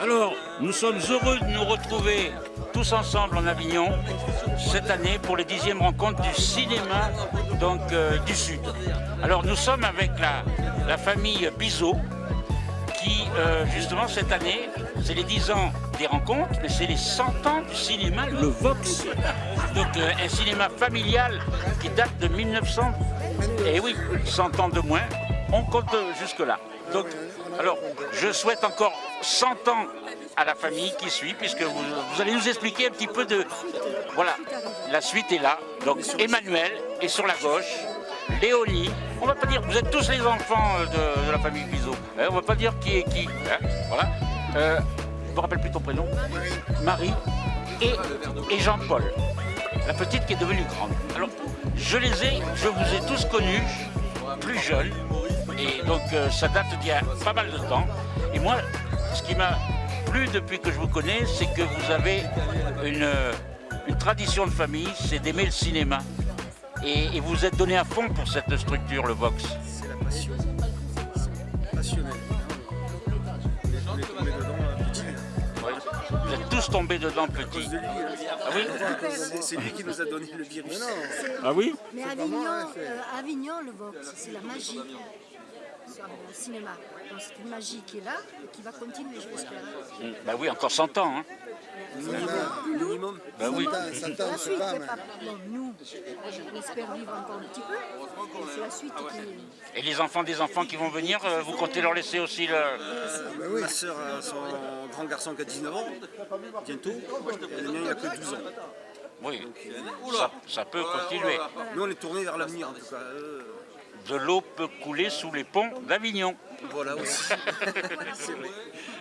Alors, nous sommes heureux de nous retrouver tous ensemble en Avignon cette année pour les dixièmes rencontres du cinéma donc, euh, du Sud. Alors nous sommes avec la, famille Bizot qui euh, justement cette année, c'est les 10 ans des rencontres, mais c'est les 100 ans du cinéma, le Vox. Donc euh, un cinéma familial qui date de 1900, et oui, 100 ans de moins, on compte jusque-là. Donc, alors, je souhaite encore 100 ans à la famille qui suit, puisque vous, allez nous expliquer un petit peu de... Voilà, la suite est là. Donc Emmanuel est sur la gauche, Léonie, on va pas dire, vous êtes tous les enfants euh, de, la famille Bizot, hein, on va pas dire qui est qui, hein, voilà. Euh, je me rappelle plus ton prénom Marie et, et Jean-Paul, la petite qui est devenue grande. Alors, je les ai, je vous ai tous connus, plus jeunes, et donc euh, ça date d'il y a pas mal de temps. Et moi, ce qui m'a plu depuis que je vous connais, c'est que vous avez une, une tradition de famille, c'est d'aimer le cinéma. Et, et vous êtes donné à fond pour cette structure, le Vox. C'est la passion. Passionnel. On est tombé dedans euh, petit. Ouais. Vous êtes tous tombés dedans lui. hein. Ah oui C'est- C'est lui qui nous a donné le virus. Ah oui Mais Avignon, euh, Avignon, le Vox, c'est la magie sur le cinéma. Donc c'est une magie qui est là et qui va continuer, je l'espère. Mm, Bah oui, encore 100 ans. Hein. Minimum. Bah oui. La suite, pas... Bon, nous, on espère vivre encore un petit peu. et C'est la suite qui... Et les enfants des enfants qui vont venir, euh, vous comptez leur laisser aussi le... Ma soeur a son grand garçon qui a 19 ans, bientôt. Et le mien, il a que 12 ans. Oui, ça, ça peut continuer. Nous, on est tourné vers l'avenir, en tout cas. De l'eau peut couler sous les ponts d'Avignon. voilà aussi. Vrai.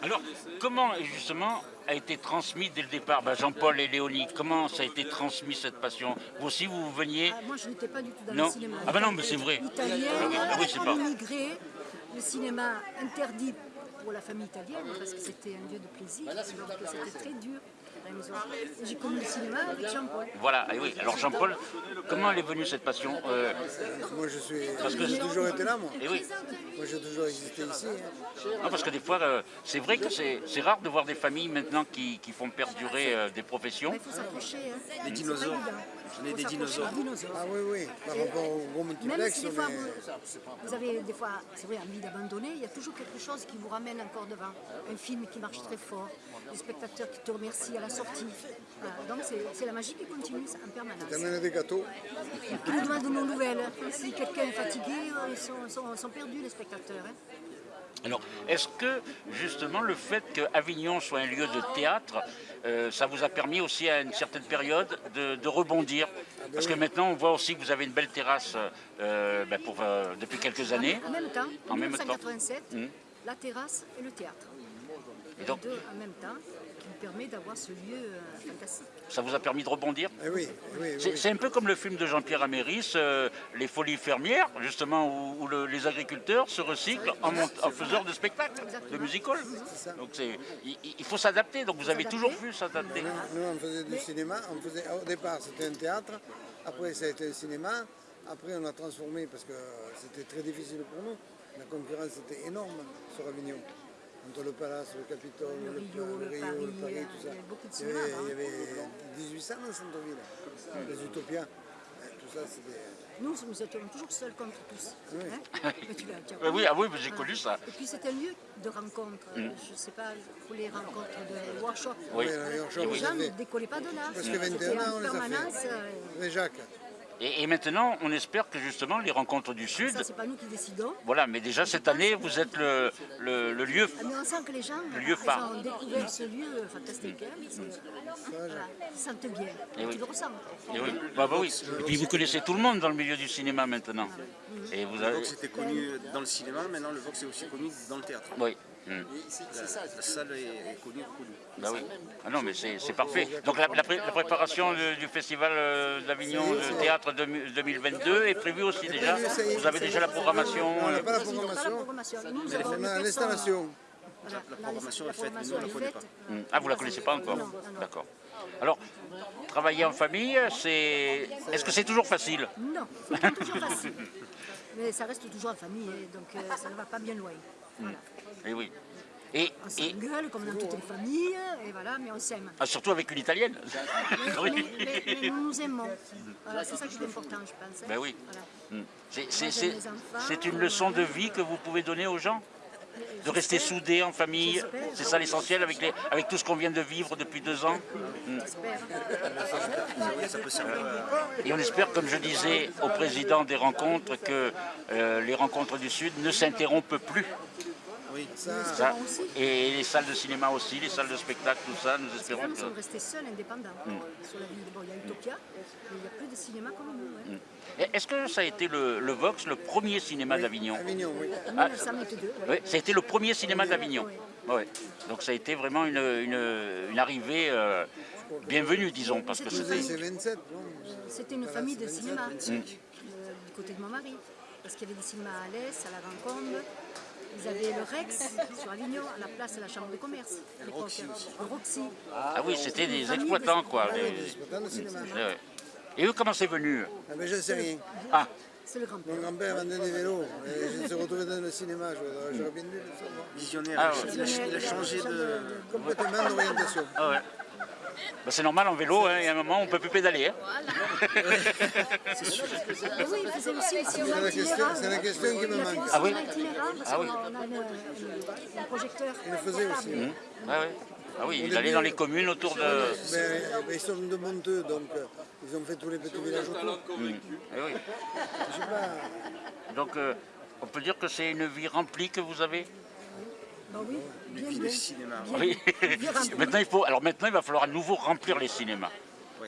Alors, comment justement a été transmis dès le départ bah, Jean-Paul et Léonie, comment ça a été transmis cette passion? Vous aussi, vous veniez? Ah, moi, je n'étais pas du tout dans Non. le cinéma. Ah bah non, mais c'est vrai. Italienne, Ah oui, c'est pas- immigrée, le cinéma interdit pour la famille italienne parce que c'était un lieu de plaisir, donc c'était très dur. J'ai connu le cinéma avec Jean-Paul. Voilà, et oui. Alors Jean-Paul, comment elle est venue cette passion Euh, Moi, je suis. Parce que- j'ai toujours été là, moi. Et oui, Moi, j'ai toujours existé ici. hein. Non, parce que des fois, euh, c'est vrai que c'est rare de voir des familles maintenant qui, qui font perdurer euh, des professions. Mais il faut s'accrocher. Hein. Les dinosaures. On est des dinosaures. Ah oui, oui. Par rapport au gros Même multiplex, si des on fois est- vous, vous avez des fois, c'est vrai, envie d'abandonner, il y a toujours quelque chose qui vous ramène encore devant. Un film qui marche très fort, des spectateurs qui te remercient à la sortie. Donc c'est la magie qui continue en permanence. t'amènes des gâteaux. Qui nous demandent nos nouvelles. Si quelqu'un est fatigué, euh, ils sont, sont- sont perdus les spectateurs. hein. Alors, est-ce que justement le fait que Avignon soit un lieu de théâtre, euh, ça vous a permis aussi à une certaine période de, de rebondir? Parce que maintenant, on voit aussi que vous avez une belle terrasse euh, ben, pour, euh, depuis quelques années. En même temps, en En même temps. 1987, Hum. la terrasse et le théâtre. Et donc, Les deux en même temps, nous permet d'avoir ce lieu euh, fantastique. ça vous a permis de rebondir? Eh oui, oui, oui. C'est un peu comme le film de Jean-Pierre Améris, euh, Les Folies fermières, justement, où, où le- les agriculteurs se recyclent en, en faisant de spectacles, de musical. Donc il, il faut s'adapter, donc vous avez toujours pu s'adapter. Nous, on faisait du cinéma. On faisait, au départ, c'était un théâtre. Après, ça a été un cinéma. Après, on a transformé parce que c'était très difficile pour nous. La concurrence était énorme sur Avignon. Entre le Palace, le Capitole, Le le, Rio, le Rio, Paris, le Paris, euh, tout il y ça. avait beaucoup de il, y avait, cinéma, il y avait 1800 dans le centre-ville. Les Utopias. Tout ça, c'était. Nous, nous étions toujours seuls contre tous. hein. Mais tu l'as- tu as Euh, oui, connu. ah oui, mais j'ai connu ça. Et puis c'est un lieu de rencontre. Je ne sais pas, pour les rencontres de workshop. Oui. Oui, les gens ne décollaient pas de là. Parce que C'était 21 ans, on en les a fait. permanence. euh, Jacques. Et, et maintenant, on espère que justement, les rencontres du Sud, Ça, c'est pas nous qui décidons. voilà, mais déjà cette année, vous êtes le, le- le lieu. Mais on sent que les gens Le lieu ils phare. ont découvert ce lieu fantastique. hein. Ils, voilà, ils sentent bien. Eh oui. Tu le. Et oui, bah, bah oui. Et puis vous connaissez tout le monde dans le milieu du cinéma maintenant. Et vous Le avez. Vox était connu dans le cinéma, maintenant le Vox est aussi connu dans le théâtre. Oui. Hmm. La, la salle est, est connue, reconnue. Bah oui. Ah non, mais c'est c'est parfait. Donc la, la pré- la préparation du, du festival euh, d'Avignon de théâtre de- 2022 est prévue aussi déjà? Vous avez déjà la programmation? On n'a pas la programmation. On a l'installation. La la- programmation est faite, mais nous, on ne la connaît pas. Ah, vous la connaissez pas encore? D'accord. Alors, travailler en famille, c'est. Est-ce que c'est toujours facile? Non, c'est pas toujours facile. Mais ça reste toujours en famille, hein, donc euh, ça ne va pas bien loin. Voilà. Eh oui. Et, On et s'engueule comme dans toutes les familles, et voilà, mais on s'aime. ah, surtout avec une italienne. Mais, mais- mais- mais nous nous aimons. Voilà, c'est ça qui est important, je pense. hein. Ben oui. Voilà. Mm. C'est- une euh, leçon de vie que vous pouvez donner aux gens De rester soudés en famille, c'est ça l'essentiel avec, les- avec tout ce qu'on vient de vivre depuis deux ans à... Et on espère, comme je disais au président des rencontres, que euh, les rencontres du Sud ne s'interrompent plus. Oui. Ça, Ça. Et les salles de cinéma aussi, les salles de spectacle, tout ça, nous espérons que... sommes restés seuls, indépendants, sur la ville. Bon, il y a Utopia, mais il n'y a plus de cinéma comme nous. hein. Et Est-ce que ça a été le, le Vox, le premier cinéma d'Avignon Avignon, oui. Ah. 1922, ouais. Oui, ça a été le premier cinéma d'Avignon. Oui. Ouais. Donc ça a été vraiment une, une- une arrivée euh, bienvenue, disons, parce que C'était c'était... C'est 27, non C'était une famille de cinéma, Mm. euh, du côté de mon mari. Parce qu'il y avait des cinémas à l'Est, à la Rancombe. Ils avaient le Rex sur Avignon, à la place de la Chambre de commerce. à l'époque. Le Roxy. Ah oui, c'était des exploitants, quoi. Des- ouais, Exploitant de cinéma. Et eux, comment c'est venu Ah, je ne sais rien. Ah, C'est le grand-père. Mon grand-père vendait des vélos. Et je me suis retrouvé dans le cinéma. J'aurais bien dû le savoir. Visionnaire. Ah, il, a, il a changé de... Complètement d'orientation. ah ouais. Bah, c'est normal en vélo, hein, il y a un moment on ne peut plus pédaler. hein. Ah oui, il faisait aussi les cinémas C'est la question- la qui me manque. Ah oui? Ah oui. qu'on a un projecteur. Il le faisait aussi. Ah, ouais. ah oui, il allait dans les communes autour de... Mais, mais ils sont de Monteux, donc euh, ils ont fait tous les petits villages autour. Oui. Je sais pas. Donc euh, on peut dire que c'est une vie remplie que vous avez? Bah oui, bien, bien. cinéma. Bien, Oui. maintenant, il faut, alors maintenant, il va falloir à nouveau remplir les cinémas.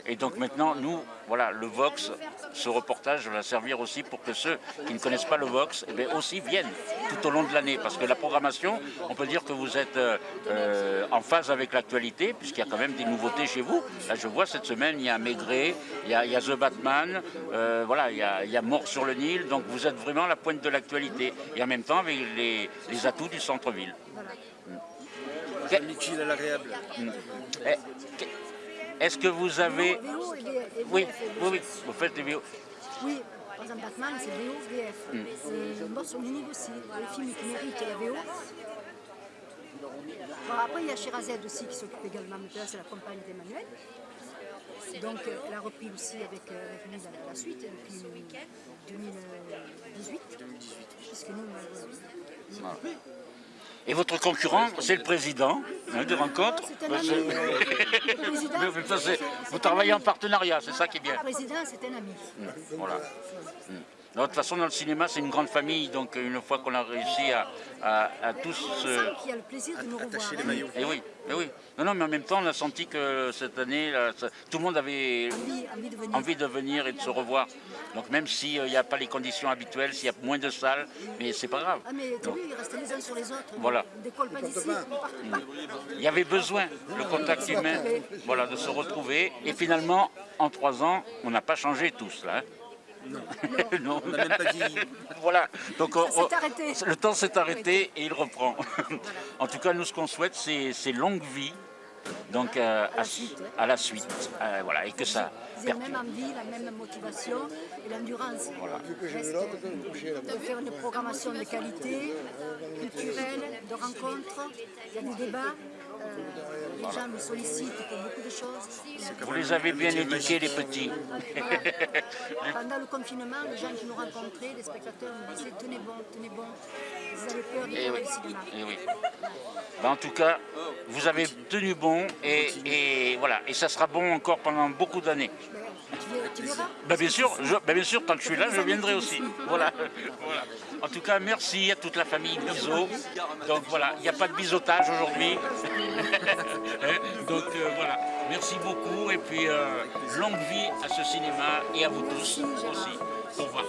Et donc maintenant, nous, voilà, le Vox, ce reportage va servir aussi pour que ceux qui ne connaissent pas le Vox, eh bien, aussi viennent tout au long de l'année. Parce que la programmation, on peut dire que vous êtes euh, euh, en phase avec l'actualité, puisqu'il y a quand même des nouveautés chez vous. Là, je vois cette semaine, il y a Maigret, il y a, il y a The Batman, euh, voilà, il y, a, il y a Mort sur le Nil. Donc vous êtes vraiment à la pointe de l'actualité. Et en même temps, avec les, les atouts du centre-ville. L'utile à l'agréable. Eh, que- Est-ce que vous avez... VO et VF. et Oui, oui, oui, vous faites des vidéos. Oui, par exemple Batman, c'est VO, VF. Mm. C'est Mort sur le Nil aussi, le film qui mérite la VO. Bon, après, il y a Sherazade aussi qui s'occupe également de ça, c'est la compagne d'Emmanuel. Donc, euh, elle a repris aussi avec, euh, avec nous la, la suite depuis 2018. Puisque nous, on a- Et votre concurrent, c'est le président hein, de rencontre. Un Bah, ami. ça, c'est- vous travaillez en partenariat, c'est ça qui est bien. le président, c'est un ami. Voilà. De toute façon, dans le cinéma, c'est une grande famille, donc une fois qu'on a réussi à, à- à tous... Sent qu'il y a le plaisir de nous revoir. Les hein. maillots. Eh oui, eh oui. Non, non, mais en même temps, on a senti que cette année, là, ça- tout le monde avait Envie, envie de venir. envie de venir et de se revoir. Donc même s'il n'y a pas les conditions habituelles, s'il y a moins de salles, mais c'est pas grave. Ah mais t'as vu, ils restent les uns sur les autres. Voilà. Pas d'ici. Il y avait besoin, le contact humain, voilà, de se retrouver. Et finalement, en trois ans, on n'a pas changé tous, là. hein. Non. On n'a même pas vieilli. Voilà. Donc, on- Ça s'est on- arrêté. Le temps s'est arrêté et il reprend. en tout cas, nous, ce qu'on souhaite, c'est longue vie. Donc, euh, à, la suite, hein. à la suite. Euh, voilà, et que ça la même envie, la même motivation et l'endurance. là-bas. de faire une programmation de qualité, culturelle, de rencontres. Il y a des débats. Les gens nous sollicitent pour beaucoup de choses. Vous les avez bien éduqués, les petits. Pendant le confinement, les gens qui nous rencontraient, les spectateurs nous disaient tenez bon, tenez bon. Ils avaient peur de Eh faire oui, cinéma. eh oui. Ben, en tout cas, vous avez tenu bon et, et voilà, et ça sera bon encore pendant beaucoup d'années. Ben, tu, ver- tu verras. Ben, bien sûr, je- bien sûr, tant que je suis là, je viendrai aussi. Voilà. Voilà. En tout cas, merci à toute la famille Bizot. Donc voilà, il n'y a pas de biseautage aujourd'hui. Hein, Donc euh, voilà, merci beaucoup et puis euh, longue vie à ce cinéma et à vous tous aussi. Au revoir.